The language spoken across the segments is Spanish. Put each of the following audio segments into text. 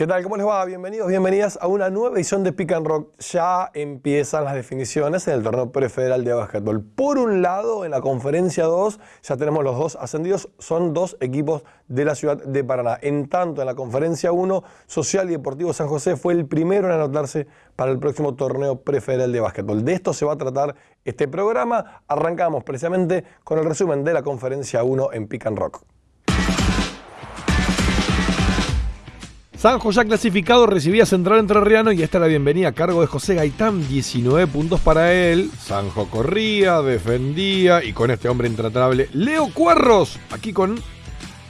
¿Qué tal? ¿Cómo les va? Bienvenidos, bienvenidas a una nueva edición de Pick and Rock. Ya empiezan las definiciones en el torneo prefederal de básquetbol. Por un lado, en la conferencia 2, ya tenemos los dos ascendidos, son dos equipos de la ciudad de Paraná. En tanto, en la conferencia 1, Social y Deportivo San José fue el primero en anotarse para el próximo torneo prefederal de básquetbol. De esto se va a tratar este programa. Arrancamos precisamente con el resumen de la conferencia 1 en Pick and Rock. Sanjo ya clasificado recibía Central Entrerriano y esta la bienvenida a cargo de José Gaitán, 19 puntos para él. Sanjo corría, defendía y con este hombre intratable, Leo Cuarros, aquí con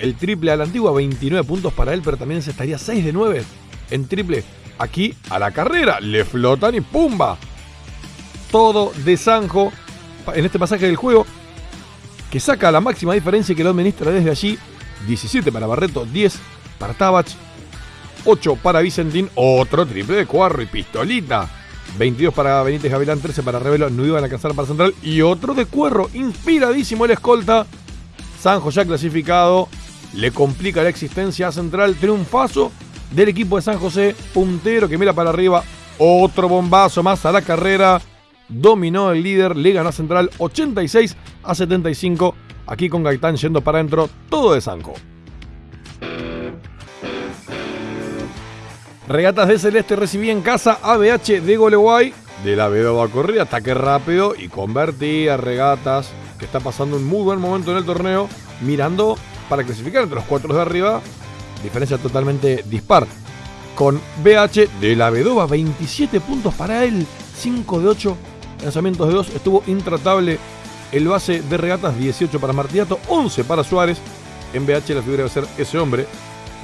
el triple a la antigua, 29 puntos para él, pero también se estaría 6 de 9 en triple. Aquí a la carrera, le flotan y ¡pumba! Todo de Sanjo en este pasaje del juego, que saca la máxima diferencia y que lo administra desde allí. 17 para Barreto, 10 para Tabach, 8 para Vicentín, otro triple de Cuarro y pistolita. 22 para Benítez Gavilán, 13 para Revelo, no iban a alcanzar para Central. Y otro de Cuerro, inspiradísimo el escolta. Sanjo ya clasificado, le complica la existencia a Central. Triunfazo del equipo de San José, puntero que mira para arriba. Otro bombazo más a la carrera. Dominó el líder, le ganó Central 86 a 75. Aquí con Gaitán yendo para adentro, todo de Sanjo. Regatas de Celeste recibía en casa ABH de Goleguay. De la va a correr, ataque rápido y convertía Regatas, que está pasando un muy buen momento en el torneo, mirando para clasificar entre los cuatro de arriba. Diferencia totalmente dispar. Con BH de la Vedova, 27 puntos para él, 5 de 8 lanzamientos de 2. Estuvo intratable el base de regatas, 18 para Martiato, 11 para Suárez. En BH la figura debe ser ese hombre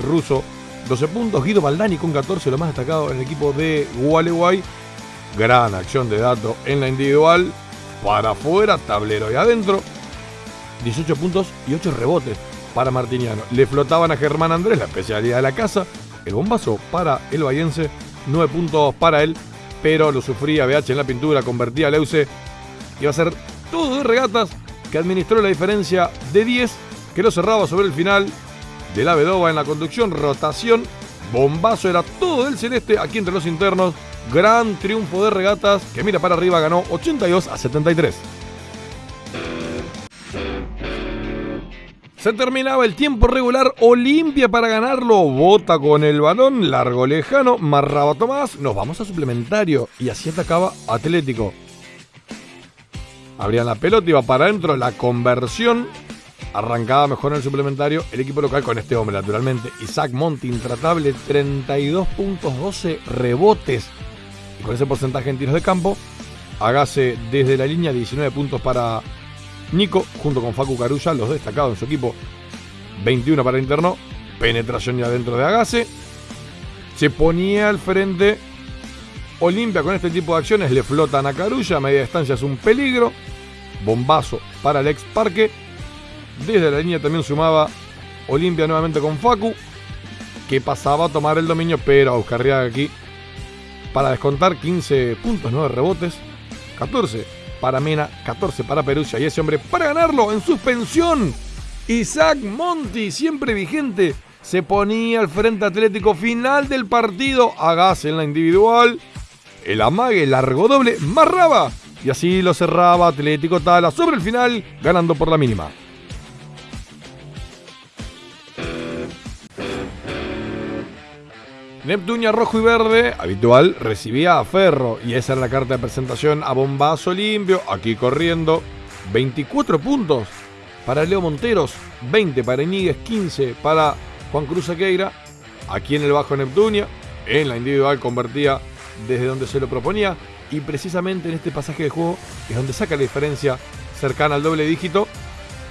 ruso 12 puntos. Guido Baldani con 14, lo más destacado en el equipo de Gualeguay. Gran acción de dato en la individual. Para afuera, tablero y adentro. 18 puntos y 8 rebotes para Martiniano. Le flotaban a Germán Andrés, la especialidad de la casa. El bombazo para el Bayense. 9 puntos para él, pero lo sufría BH en la pintura, convertía a Leuce. Iba a ser todo de regatas que administró la diferencia de 10, que lo cerraba sobre el final de la Vedova en la conducción, rotación, bombazo, era todo del celeste aquí entre los internos. Gran triunfo de regatas que mira para arriba, ganó 82 a 73. Se terminaba el tiempo regular, Olimpia para ganarlo, bota con el balón, largo lejano, marraba Tomás, nos vamos a suplementario y así atacaba Atlético. Abrían la pelota, iba para adentro, la conversión Arrancaba mejor en el suplementario el equipo local con este hombre, naturalmente. Isaac Monti, intratable, 32 puntos, 12 rebotes. Y con ese porcentaje en tiros de campo, hágase desde la línea 19 puntos para Nico, junto con Facu Carulla, los destacados en su equipo. 21 para el interno, penetración ya dentro de Agase. Se ponía al frente Olimpia con este tipo de acciones, le flotan a Carulla, a media distancia es un peligro. Bombazo para el ex Parque desde la línea también sumaba Olimpia nuevamente con Facu, que pasaba a tomar el dominio, pero a Euskarriaga aquí para descontar 15 puntos, 9 rebotes, 14 para Mena, 14 para Perusia y ese hombre para ganarlo en suspensión. Isaac Monti, siempre vigente, se ponía al frente atlético final del partido, gas en la individual, el amague largo doble, marraba y así lo cerraba Atlético Tala sobre el final, ganando por la mínima. Neptunia rojo y verde, habitual, recibía a Ferro y esa era la carta de presentación a bombazo limpio, aquí corriendo. 24 puntos para Leo Monteros, 20 para Iníguez, 15 para Juan Cruz Aqueira. Aquí en el bajo Neptunia, en la individual convertía desde donde se lo proponía y precisamente en este pasaje de juego es donde saca la diferencia cercana al doble dígito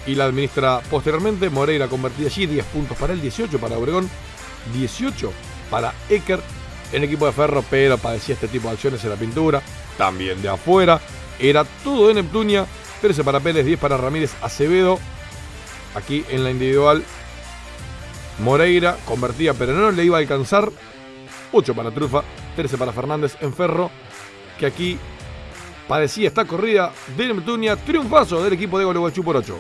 y la administra posteriormente. Moreira convertía allí 10 puntos para el 18 para Obregón, 18 para Ecker en equipo de Ferro, pero padecía este tipo de acciones en la pintura, también de afuera. Era todo de Neptunia, 13 para Pérez, 10 para Ramírez Acevedo. Aquí en la individual, Moreira convertía, pero no le iba a alcanzar. 8 para Trufa, 13 para Fernández en Ferro, que aquí padecía esta corrida de Neptunia. Triunfazo del equipo de Gualeguaychú por 8.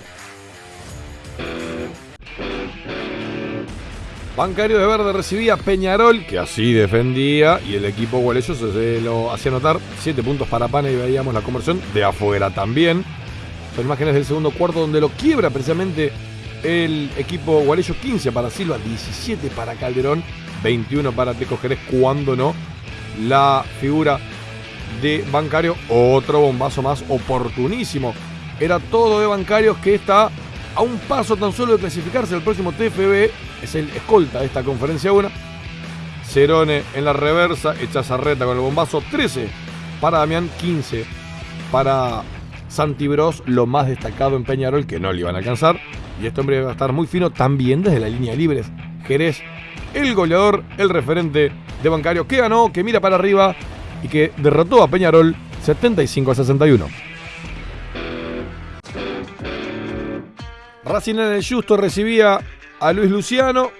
Bancario de Verde recibía Peñarol, que así defendía, y el equipo Gualeyo se lo hacía anotar 7 puntos para Pana y veíamos la conversión de afuera también. Son imágenes del segundo cuarto donde lo quiebra precisamente el equipo Gualeyo 15 para Silva, 17 para Calderón, 21 para Teco Jerez, cuando no, la figura de Bancario, otro bombazo más oportunísimo. Era todo de Bancarios que está a un paso tan solo de clasificarse el próximo TFB, es el escolta de esta conferencia 1. Cerone en la reversa, Echazarreta con el bombazo, 13 para Damián, 15 para Santibros, lo más destacado en Peñarol que no le iban a alcanzar. Y este hombre va a estar muy fino también desde la línea de libres. Jerez, el goleador, el referente de Bancario, que ganó, que mira para arriba y que derrotó a Peñarol 75 a 61. Racing en el Justo recibía a Luis Luciano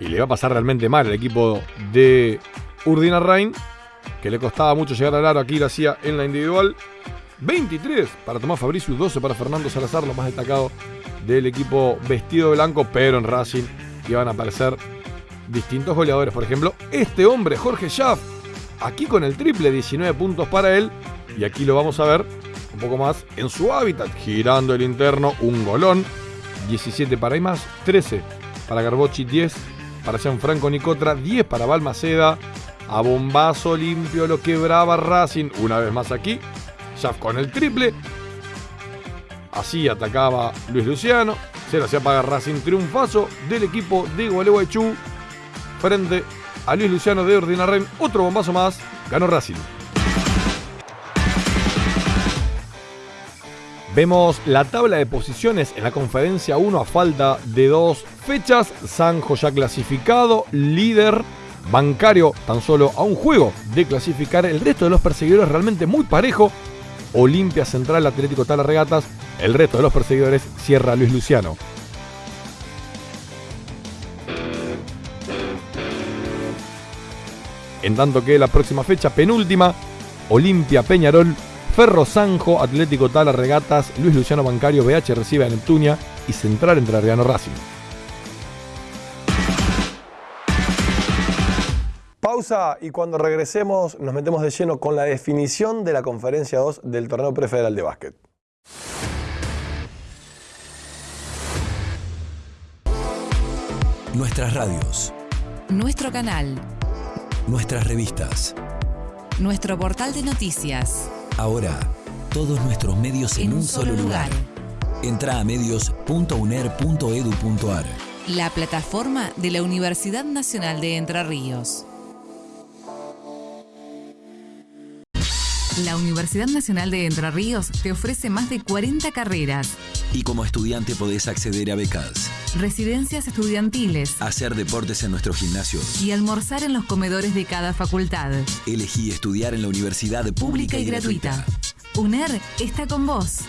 y le iba a pasar realmente mal el equipo de Urdina Rain, que le costaba mucho llegar al aro. Aquí lo hacía en la individual. 23 para Tomás Fabricius, 12 para Fernando Salazar, lo más destacado del equipo vestido de blanco, pero en Racing iban a aparecer distintos goleadores. Por ejemplo, este hombre, Jorge Schaff, aquí con el triple, 19 puntos para él. Y aquí lo vamos a ver un poco más en su hábitat, girando el interno, un golón, 17 para más 13 para Garbochi, 10 para Gianfranco Nicotra, 10 para Balmaceda, a bombazo limpio lo quebraba Racing, una vez más aquí, Shaft con el triple, así atacaba Luis Luciano, se lo hacía pagar Racing triunfazo del equipo de Gualeguaychú. Frente a Luis Luciano de Ordinarren, otro bombazo más, ganó Racing. Vemos la tabla de posiciones en la conferencia 1 a falta de dos fechas. Sanjo ya clasificado, líder. Bancario tan solo a un juego de clasificar. El resto de los perseguidores realmente muy parejo. Olimpia Central, Atlético Tala Regatas. El resto de los perseguidores cierra Luis Luciano. En tanto que la próxima fecha, penúltima, Olimpia Peñarol Ferro Sanjo, Atlético Tala Regatas, Luis Luciano Bancario, BH recibe a Neptunia y Central entre Arriano Racing. Pausa y cuando regresemos nos metemos de lleno con la definición de la conferencia 2 del torneo prefederal de básquet. Nuestras radios. Nuestro canal. Nuestras revistas. Nuestro portal de noticias. Ahora, todos nuestros medios en, un, solo lugar. Entra a medios.uner.edu.ar. La plataforma de la Universidad Nacional de Entre Ríos. La Universidad Nacional de Entre Ríos te ofrece más de 40 carreras. Y como estudiante podés acceder a becas, Residencias estudiantiles. hacer deportes en nuestro gimnasio. Y almorzar en los comedores de cada facultad. Elegí estudiar en la universidad Pública y gratuita. UNER está con vos.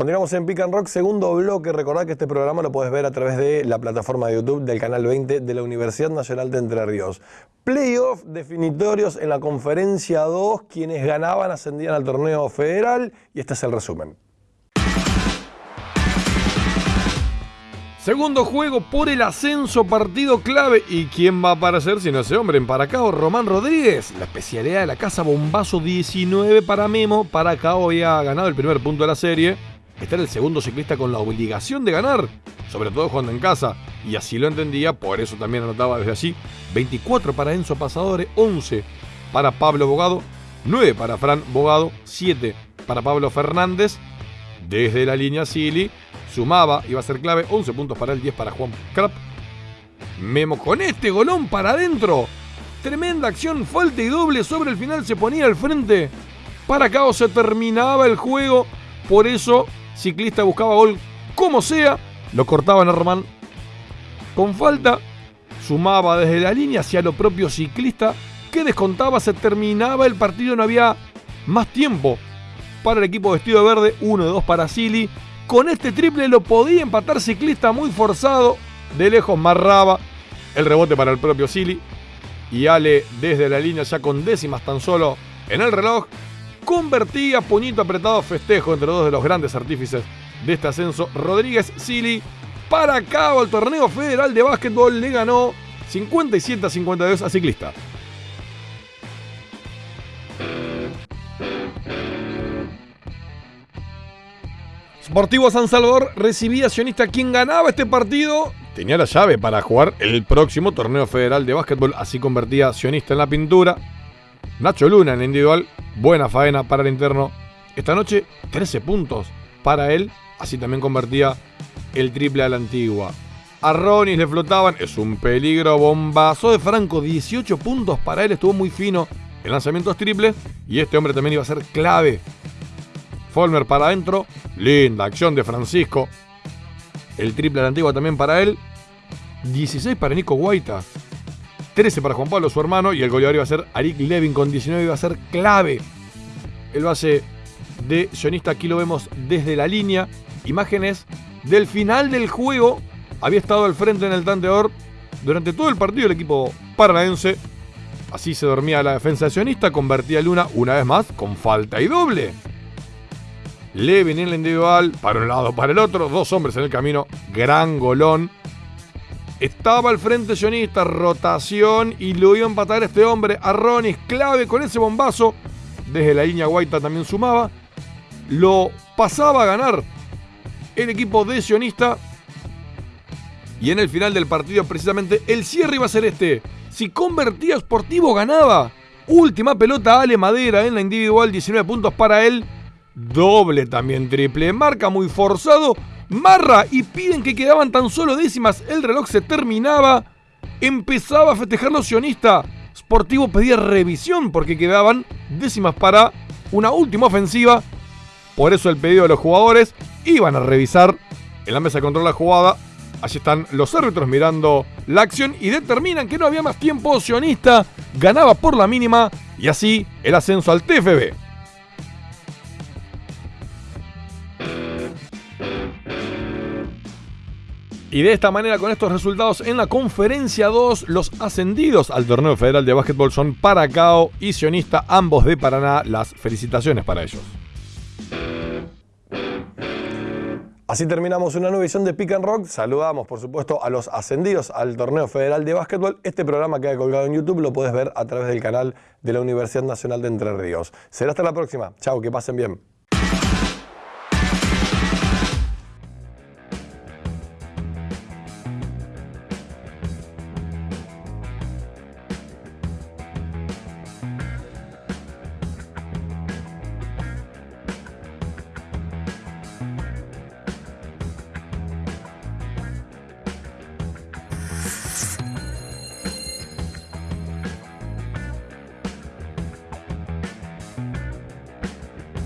Continuamos en Pick and Rock, segundo bloque. Recordad que este programa lo puedes ver a través de la plataforma de YouTube del canal 20 de la Universidad Nacional de Entre Ríos. Playoff definitorios en la conferencia 2. Quienes ganaban ascendían al torneo federal y este es el resumen. Segundo juego por el ascenso, partido clave. ¿Y quién va a aparecer si no ese hombre? En Paracao, Román Rodríguez. La especialidad de la casa, bombazo 19 para Memo. Paracao había ganado el primer punto de la serie. Era el segundo ciclista con la obligación de ganar, sobre todo jugando en casa. Y así lo entendía, por eso también anotaba desde allí. 24 para Enzo Pasadore, 11 para Pablo Bogado, 9 para Fran Bogado, 7 para Pablo Fernández. Desde la línea Silly sumaba, iba a ser clave, 11 puntos para él, 10 para Juan Crap. Memo con este golón para adentro. Tremenda acción, falta y doble sobre el final se ponía al frente. Para Cao se terminaba el juego. Por eso, ciclista buscaba gol como sea. Lo cortaban a Román con falta. Sumaba desde la línea hacia lo propio ciclista que descontaba. Se terminaba el partido, no había más tiempo para el equipo vestido de verde. 1 de 2 para Silly. Con este triple lo podía empatar ciclista muy forzado. De lejos marraba el rebote para el propio Silly. y Ale desde la línea ya con décimas tan solo en el reloj. Convertía puñito apretado festejo entre dos de los grandes artífices de este ascenso. Rodríguez Sili para cabo el torneo federal de básquetbol le ganó 57 a 52 a Ciclista. Sportivo San Salvador recibía a Sionista quien ganaba este partido. Tenía la llave para jugar el próximo torneo federal de básquetbol. Así convertía a Sionista en la pintura. Nacho Luna en individual. Buena faena para el interno. Esta noche 13 puntos para él. Así también convertía el triple a la antigua. A Ronis le flotaban. Es un peligro. Bombazo de Franco. 18 puntos para él. Estuvo muy fino en lanzamientos triples. Y este hombre también iba a ser clave Folmer para adentro. Linda acción de Francisco. El triple de la antigua también para él. 16 para Nico Guaita. 13 para Juan Pablo, su hermano. Y el goleador iba a ser Arik Levin con 19. Iba a ser clave. El base de Sionista. Aquí lo vemos desde la línea. Imágenes del final del juego. Había estado al frente en el tanteador durante todo el partido el equipo paranaense. Así se dormía la defensa de Sionista. Convertía Luna una vez más con falta y doble. Levin en la individual, para un lado, para el otro, dos hombres en el camino, gran golón. Estaba al frente sionista, rotación y lo iba a empatar este hombre. Arronis, clave con ese bombazo. Desde la línea Guaita también sumaba. Lo pasaba a ganar el equipo de sionista. Y en el final del partido, precisamente, el cierre iba a ser este. Si convertía Sportivo, ganaba. Última pelota, Ale Madera en la individual, 19 puntos para él. Doble también triple. Marca muy forzado. Marra y piden que quedaban tan solo décimas. El reloj se terminaba. Empezaba a festejar los sionistas. Sportivo pedía revisión porque quedaban décimas para una última ofensiva. Por eso el pedido de los jugadores. Iban a revisar en la mesa de control la jugada. Allí están los árbitros mirando la acción y determinan que no había más tiempo. Sionista ganaba por la mínima y así el ascenso al TFB. Y de esta manera, con estos resultados en la conferencia 2, los ascendidos al torneo federal de básquetbol son Paracao y Sionista, ambos de Paraná. Las felicitaciones para ellos. Así terminamos una nueva edición de Pick and Rock. Saludamos, por supuesto, a los ascendidos al torneo federal de básquetbol. Este programa queda colgado en YouTube, lo puedes ver a través del canal de la Universidad Nacional de Entre Ríos. Será hasta la próxima. Chao, que pasen bien.